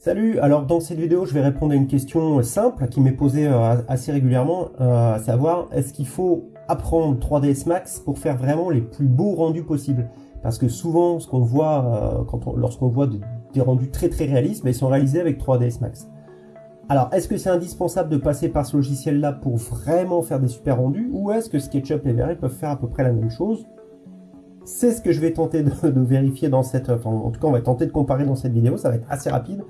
Salut, alors dans cette vidéo je vais répondre à une question simple qui m'est posée euh, assez régulièrement, euh, à savoir est-ce qu'il faut apprendre 3ds Max pour faire vraiment les plus beaux rendus possibles? Parce que souvent ce qu'on voit euh, lorsqu'on voit des rendus très très réalistes, ben, ils sont réalisés avec 3ds Max. Alors est-ce que c'est indispensable de passer par ce logiciel là pour vraiment faire des super rendus ou est-ce que SketchUp et Vray peuvent faire à peu près la même chose? C'est ce que je vais tenter de, vérifier dans cette... Enfin, en tout cas, on va tenter de comparer dans cette vidéo. Ça va être assez rapide.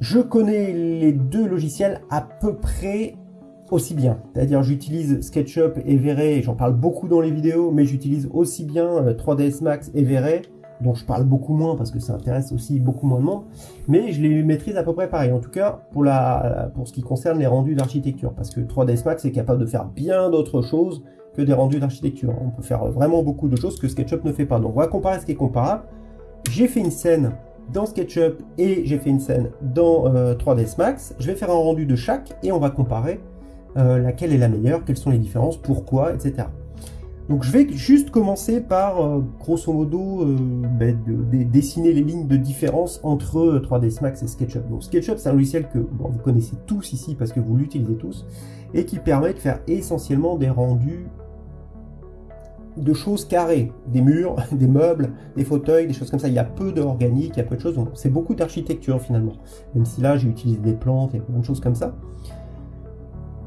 Je connais les deux logiciels à peu près aussi bien. C'est-à-dire, j'utilise SketchUp et V-Ray. J'en parle beaucoup dans les vidéos, mais j'utilise aussi bien 3ds euh, Max et V-Ray dont je parle beaucoup moins parce que ça intéresse aussi beaucoup moins de monde, mais je les maîtrise à peu près pareil, en tout cas pour, la, pour ce qui concerne les rendus d'architecture, parce que 3ds Max est capable de faire bien d'autres choses des rendus d'architecture. On peut faire vraiment beaucoup de choses que SketchUp ne fait pas. Donc on va comparer ce qui est comparable. J'ai fait une scène dans SketchUp et j'ai fait une scène dans 3ds euh, Max. Je vais faire un rendu de chaque et on va comparer euh, laquelle est la meilleure, quelles sont les différences, pourquoi, etc. Donc je vais juste commencer par, euh, grosso modo, ben, de, dessiner les lignes de différence entre 3ds Max et SketchUp. Donc SketchUp, c'est un logiciel que vous connaissez tous ici parce que vous l'utilisez tous, et qui permet de faire essentiellement des rendus de choses carrées, des murs, des meubles, des fauteuils, des choses comme ça. Il y a peu d'organique, il y a peu de choses. C'est beaucoup d'architecture finalement. Même si là j'ai utilisé des plantes et plein de choses comme ça.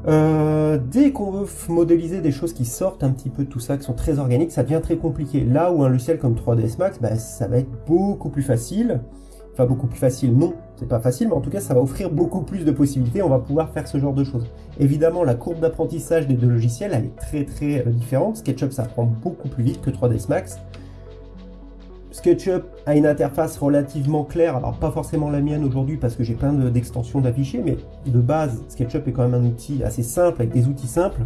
Euh, dès qu'on veut modéliser des choses qui sortent un petit peu de tout ça, qui sont très organiques, ça devient très compliqué. Là où un logiciel comme 3ds Max, bah, ça va être beaucoup plus facile beaucoup plus facile, non, c'est pas facile, mais en tout cas, ça va offrir beaucoup plus de possibilités, on va pouvoir faire ce genre de choses. Évidemment, la courbe d'apprentissage des deux logiciels, elle est très très euh, différente. SketchUp, ça prend beaucoup plus vite que 3ds Max. SketchUp a une interface relativement claire, alors pas forcément la mienne aujourd'hui parce que j'ai plein d'extensions d'affichés, mais de base, SketchUp est quand même un outil assez simple, avec des outils simples.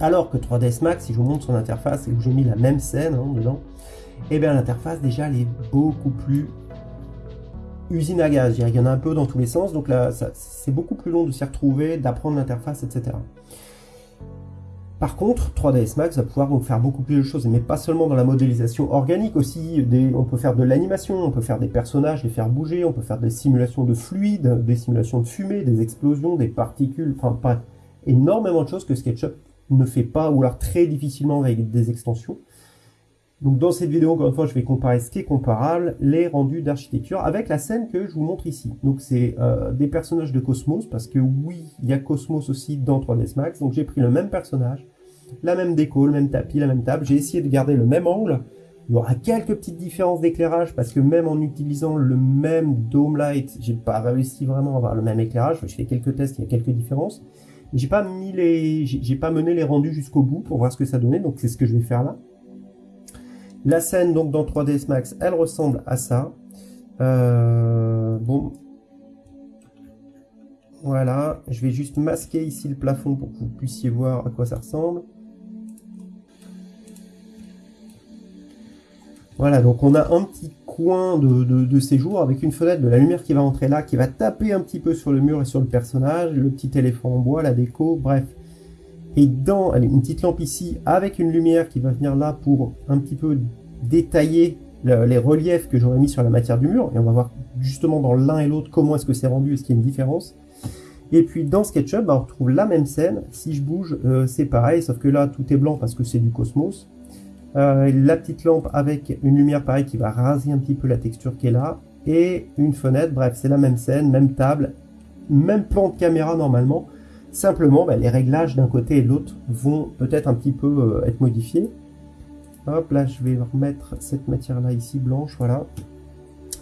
Alors que 3ds Max, si je vous montre son interface et où j'ai mis la même scène hein, dedans, et eh bien l'interface déjà elle est beaucoup plus usine à gaz. Il y en a un peu dans tous les sens, donc là, c'est beaucoup plus long de s'y retrouver, d'apprendre l'interface, etc. Par contre, 3ds Max va pouvoir faire beaucoup plus de choses, mais pas seulement dans la modélisation organique aussi, on peut faire de l'animation, on peut faire des personnages, les faire bouger, on peut faire des simulations de fluides, des simulations de fumée, des explosions, des particules, enfin pas énormément de choses que SketchUp ne fait pas, ou alors très difficilement avec des extensions. Donc dans cette vidéo, encore une fois, je vais comparer ce qui est comparable, les rendus d'architecture, avec la scène que je vous montre ici. Donc c'est euh, des personnages de Cosmos, parce que oui, il y a Cosmos aussi dans 3ds Max. Donc j'ai pris le même personnage, la même déco, le même tapis, la même table. J'ai essayé de garder le même angle. Il y aura quelques petites différences d'éclairage, parce que même en utilisant le même Dome Light, j'ai pas réussi vraiment à avoir le même éclairage. Je fais quelques tests, il y a quelques différences. J'ai pas mis les, j'ai pas mené les rendus jusqu'au bout pour voir ce que ça donnait, donc c'est ce que je vais faire là. La scène donc dans 3ds Max, elle ressemble à ça. Euh, bon. Voilà, je vais juste masquer ici le plafond pour que vous puissiez voir à quoi ça ressemble. Voilà, donc on a un petit coin de, de, séjour avec une fenêtre de la lumière qui va entrer là, qui va taper un petit peu sur le mur et sur le personnage, le petit éléphant en bois, la déco, bref. Et dans une petite lampe ici avec une lumière qui va venir là pour un petit peu détailler les reliefs que j'aurais mis sur la matière du mur. Et on va voir justement dans l'un et l'autre comment est-ce que c'est rendu, est-ce qu'il y a une différence. Et puis dans SketchUp, bah, on retrouve la même scène. Si je bouge, euh, c'est pareil, sauf que là, tout est blanc parce que c'est du cosmos. Euh, la petite lampe avec une lumière pareil qui va raser un petit peu la texture qui est là. Et une fenêtre, bref, c'est la même scène, même table, même plan de caméra normalement. Simplement, bah, les réglages d'un côté et de l'autre vont peut-être un petit peu euh, être modifiés. Hop, là, je vais remettre cette matière-là ici, blanche, voilà.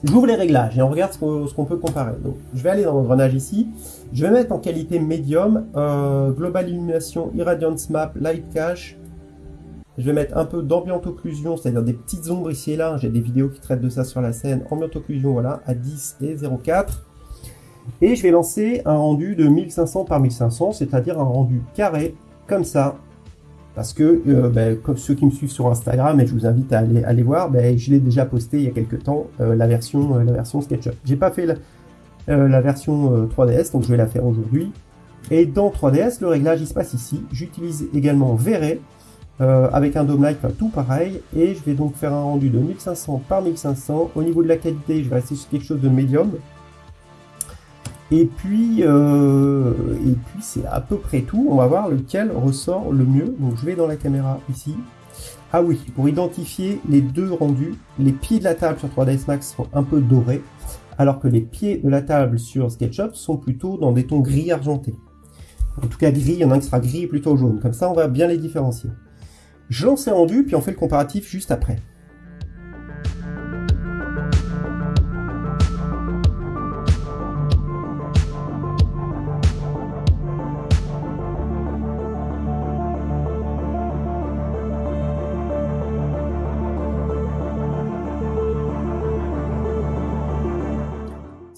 J'ouvre les réglages et on regarde ce qu'on peut comparer. Donc, je vais aller dans l'engrenage ici. Je vais mettre en qualité médium, euh, Global Illumination, Irradiance Map, Light Cache. Je vais mettre un peu d'ambient occlusion, c'est-à-dire des petites ombres ici et là. J'ai des vidéos qui traitent de ça sur la scène. Ambient occlusion, voilà, à 10 et 0,4. Et je vais lancer un rendu de 1500 par 1500, c'est-à-dire un rendu carré, comme ça. Parce que, euh, ben, comme ceux qui me suivent sur Instagram, et je vous invite à aller, voir, ben, je l'ai déjà posté il y a quelques temps, euh, la, version, euh, la version SketchUp. J'ai pas fait la, la version 3DS, donc je vais la faire aujourd'hui. Et dans 3DS, le réglage, il se passe ici. J'utilise également V-Ray, avec un dome light, tout pareil. Et je vais donc faire un rendu de 1500 par 1500. Au niveau de la qualité, je vais rester sur quelque chose de médium. Et puis, euh, et puis c'est à peu près tout. On va voir lequel ressort le mieux. Donc je vais dans la caméra ici. Ah oui, pour identifier les deux rendus, les pieds de la table sur 3ds Max sont un peu dorés, alors que les pieds de la table sur SketchUp sont plutôt dans des tons gris argentés. En tout cas gris, il y en a un qui sera gris et plutôt jaune. Comme ça, on va bien les différencier. Je lance les rendus, puis on fait le comparatif juste après.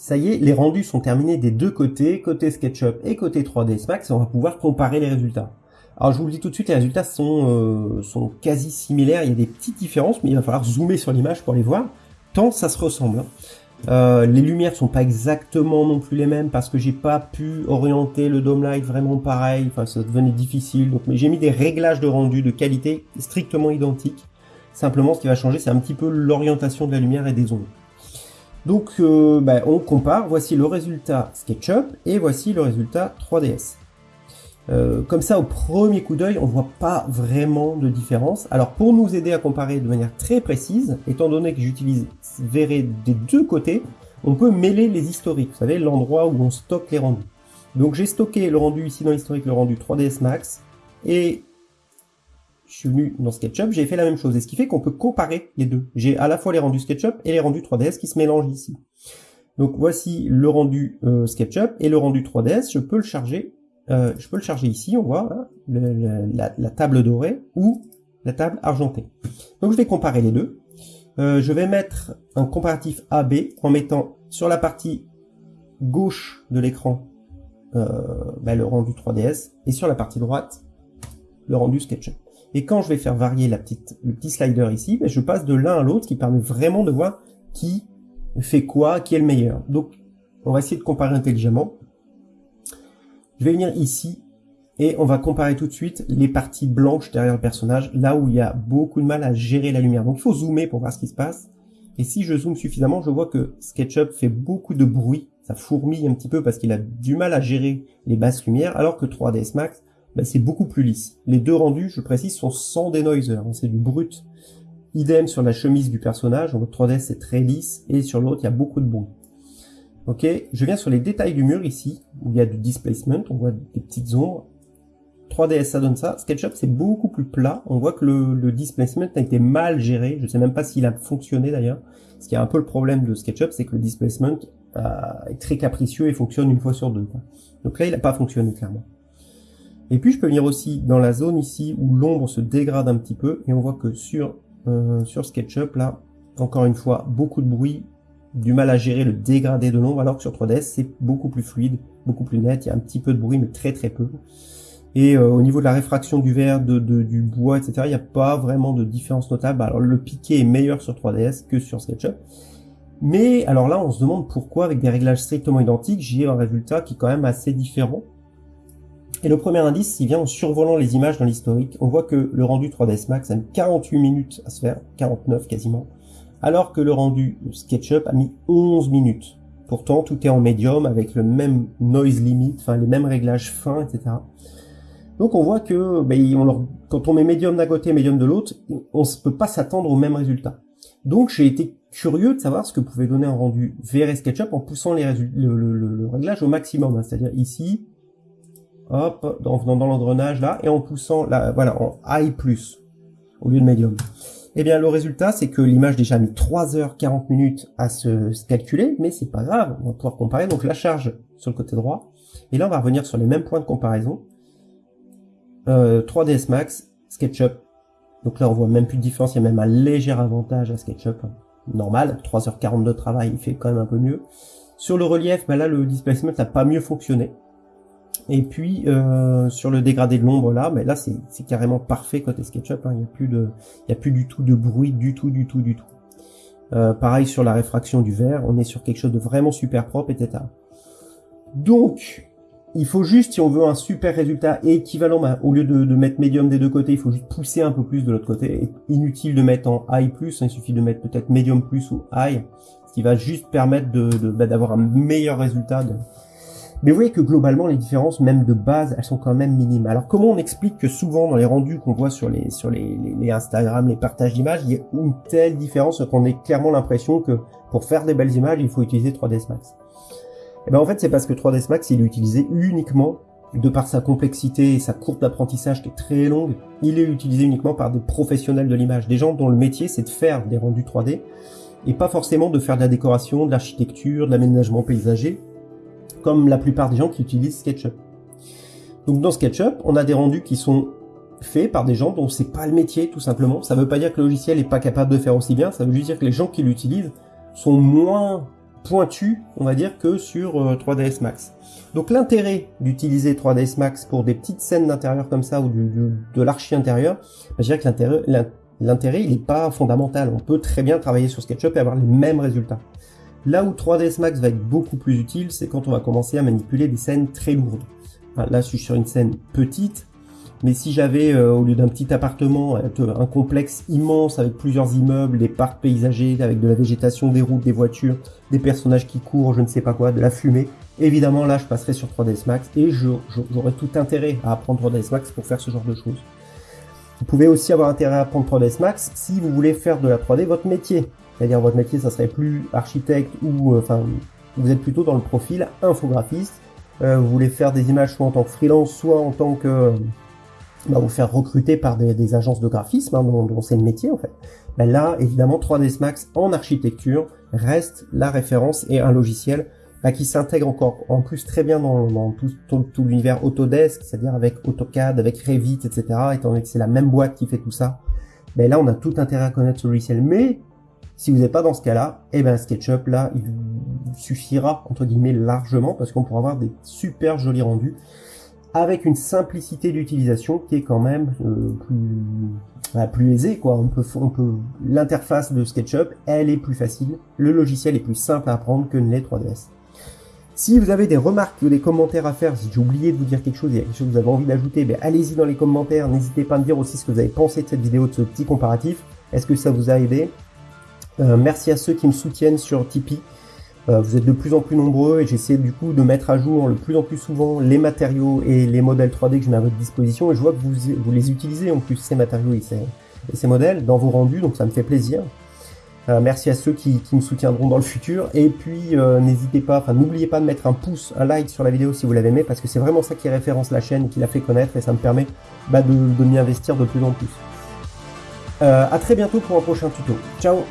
Ça y est, les rendus sont terminés des deux côtés, côté SketchUp et côté 3ds Max, on va pouvoir comparer les résultats. Alors je vous le dis tout de suite, les résultats sont, euh, sont quasi similaires, il y a des petites différences, mais il va falloir zoomer sur l'image pour les voir, tant ça se ressemble. Hein. Euh, les lumières sont pas exactement non plus les mêmes parce que j'ai pas pu orienter le dome light vraiment pareil, enfin ça devenait difficile, donc mais j'ai mis des réglages de rendu de qualité strictement identiques. Simplement ce qui va changer c'est un petit peu l'orientation de la lumière et des ondes. Donc euh, ben, on compare, voici le résultat SketchUp et voici le résultat 3ds. Euh, comme ça, au premier coup d'œil, on voit pas vraiment de différence. Alors pour nous aider à comparer de manière très précise, étant donné que j'utilise Verré des deux côtés, on peut mêler les historiques, vous savez, l'endroit où on stocke les rendus. Donc j'ai stocké le rendu ici dans l'historique, le rendu 3ds Max, et je suis venu dans SketchUp, j'ai fait la même chose. Et ce qui fait qu'on peut comparer les deux. J'ai à la fois les rendus SketchUp et les rendus 3ds qui se mélangent ici. Donc voici le rendu euh, SketchUp et le rendu 3ds. Je peux le charger. Euh, je peux le charger ici. On voit la, table dorée ou la table argentée. Donc je vais comparer les deux. Euh, je vais mettre un comparatif AB en mettant sur la partie gauche de l'écran ben, le rendu 3ds et sur la partie droite le rendu SketchUp. Et quand je vais faire varier la petite, le petit slider ici, ben, je passe de l'un à l'autre, qui permet vraiment de voir qui fait quoi, qui est le meilleur. Donc, on va essayer de comparer intelligemment. Je vais venir ici, et on va comparer tout de suite les parties blanches derrière le personnage, là où il y a beaucoup de mal à gérer la lumière. Donc il faut zoomer pour voir ce qui se passe. Et si je zoome suffisamment, je vois que SketchUp fait beaucoup de bruit, ça fourmille un petit peu parce qu'il a du mal à gérer les basses lumières, alors que 3ds Max bah, c'est beaucoup plus lisse. Les deux rendus, je précise, sont sans denoiser, c'est du brut. Idem sur la chemise du personnage, en 3D c'est très lisse, et sur l'autre il y a beaucoup de bruit. Ok, je viens sur les détails du mur ici, où il y a du displacement, on voit des petites ombres. 3ds ça donne ça, SketchUp c'est beaucoup plus plat, on voit que le, displacement a été mal géré, je sais même pas s'il a fonctionné d'ailleurs. Ce qui est un peu le problème de SketchUp, c'est que le displacement euh, est très capricieux et fonctionne une fois sur deux. Donc là il n'a pas fonctionné clairement. Et puis je peux venir aussi dans la zone ici où l'ombre se dégrade un petit peu et on voit que sur, euh, sur SketchUp là, encore une fois, beaucoup de bruit, du mal à gérer le dégradé de l'ombre alors que sur 3ds c'est beaucoup plus fluide, beaucoup plus net, il y a un petit peu de bruit mais très très peu. Et euh, au niveau de la réfraction du verre, de, du bois, etc., il n'y a pas vraiment de différence notable. Alors le piqué est meilleur sur 3ds que sur SketchUp. Mais alors là, on se demande pourquoi, avec des réglages strictement identiques, j'ai un résultat qui est quand même assez différent. Et le premier indice, il vient en survolant les images dans l'historique. On voit que le rendu 3ds Max a mis 48 minutes à se faire, 49 quasiment, alors que le rendu SketchUp a mis 11 minutes. Pourtant, tout est en médium avec le même noise limit, enfin les mêmes réglages fins, etc. Donc on voit que ben, quand on met médium d'un côté, médium de l'autre, on ne peut pas s'attendre au même résultat. Donc j'ai été curieux de savoir ce que pouvait donner un rendu VR SketchUp en poussant les le, le, réglage au maximum. Hein. C'est-à-dire ici, hop, en venant dans l'engrenage là, et en poussant, là, voilà, en high plus, au lieu de medium. Eh bien, le résultat, c'est que l'image déjà mis 3h40 minutes à se, calculer, mais c'est pas grave, on va pouvoir comparer. Donc la charge sur le côté droit, et là on va revenir sur les mêmes points de comparaison. 3ds euh, Max, SketchUp. Donc là on voit même plus de différence, il y a même un léger avantage à SketchUp. Normal, 3h40 de travail, il fait quand même un peu mieux. Sur le relief, bah là le displacement n'a pas mieux fonctionné. Et puis euh, sur le dégradé de l'ombre là, mais là c'est carrément parfait côté SketchUp. Hein. Il n'y a plus de, il y a plus du tout de bruit, du tout, du tout, du tout. Euh, pareil sur la réfraction du verre, on est sur quelque chose de vraiment super propre, etc. Donc il faut juste, si on veut un super résultat équivalent, bah, au lieu de, mettre médium des deux côtés, il faut juste pousser un peu plus de l'autre côté. Inutile de mettre en high plus, hein. il suffit de mettre peut-être medium plus ou high, ce qui va juste permettre de bah, d'avoir un meilleur résultat. Mais vous voyez que globalement, les différences, même de base, elles sont quand même minimes. Alors comment on explique que souvent dans les rendus qu'on voit sur les sur les, les, Instagram, les partages d'images, il y a une telle différence qu'on ait clairement l'impression que pour faire des belles images, il faut utiliser 3ds Max. Eh ben en fait, c'est parce que 3ds Max, il est utilisé uniquement de par sa complexité et sa courbe d'apprentissage qui est très longue, il est utilisé uniquement par des professionnels de l'image, des gens dont le métier c'est de faire des rendus 3D et pas forcément de faire de la décoration, de l'architecture, de l'aménagement paysager, comme la plupart des gens qui utilisent SketchUp. Donc dans SketchUp, on a des rendus qui sont faits par des gens dont c'est pas le métier tout simplement. Ça veut pas dire que le logiciel est pas capable de faire aussi bien, ça veut juste dire que les gens qui l'utilisent sont moins pointus, on va dire, que sur 3ds euh, Max. Donc l'intérêt d'utiliser 3ds Max pour des petites scènes d'intérieur comme ça ou de l'archi intérieur, bah, je dirais que l'intérêt il n'est pas fondamental. On peut très bien travailler sur SketchUp et avoir les mêmes résultats. Là où 3ds Max va être beaucoup plus utile, c'est quand on va commencer à manipuler des scènes très lourdes. là, je suis sur une scène petite, mais si j'avais, euh, au lieu d'un petit appartement, un complexe immense avec plusieurs immeubles, des parcs paysagers, avec de la végétation, des routes, des voitures, des personnages qui courent, je ne sais pas quoi, de la fumée, évidemment là je passerai sur 3ds Max et j'aurais tout intérêt à apprendre 3ds Max pour faire ce genre de choses. Vous pouvez aussi avoir intérêt à apprendre 3ds Max si vous voulez faire de la 3D votre métier. C'est-à-dire votre métier, ça serait plus architecte ou euh, enfin vous êtes plutôt dans le profil infographiste. Euh, vous voulez faire des images soit en tant que freelance, soit en tant que bah, vous faire recruter par des, agences de graphisme, hein, dont, c'est le métier en fait. Ben là, évidemment, 3ds Max en architecture reste la référence et un logiciel bah, qui s'intègre encore en plus très bien dans, tout, l'univers Autodesk, c'est-à-dire avec AutoCAD, avec Revit, etc. Étant donné que c'est la même boîte qui fait tout ça, ben là on a tout intérêt à connaître ce logiciel. Mais si vous n'êtes pas dans ce cas-là, eh ben SketchUp là il suffira entre guillemets largement parce qu'on pourra avoir des super jolis rendus avec une simplicité d'utilisation qui est quand même euh, plus, bah, plus aisée quoi. On peut, on peut l'interface de SketchUp, elle est plus facile, le logiciel est plus simple à apprendre que les 3ds. Si vous avez des remarques ou des commentaires à faire, si j'ai oublié de vous dire quelque chose, il y a quelque chose que vous avez envie d'ajouter, ben allez-y dans les commentaires. N'hésitez pas à me dire aussi ce que vous avez pensé de cette vidéo, de ce petit comparatif. Est-ce que ça vous a aidé? Euh, Merci à ceux qui me soutiennent sur Tipeee. Euh, vous êtes de plus en plus nombreux et j'essaie du coup de mettre à jour le plus en plus souvent les matériaux et les modèles 3D que je mets à votre disposition. Et je vois que vous, les utilisez en plus, ces matériaux et ces, modèles, dans vos rendus, donc ça me fait plaisir. Euh, merci à ceux qui, me soutiendront dans le futur. Et puis, n'hésitez pas, enfin, n'oubliez pas de mettre un pouce, un like sur la vidéo si vous l'avez aimé, parce que c'est vraiment ça qui référence la chaîne, qui la fait connaître, et ça me permet bah, de, m'y investir de plus en plus. Euh, à très bientôt pour un prochain tuto. Ciao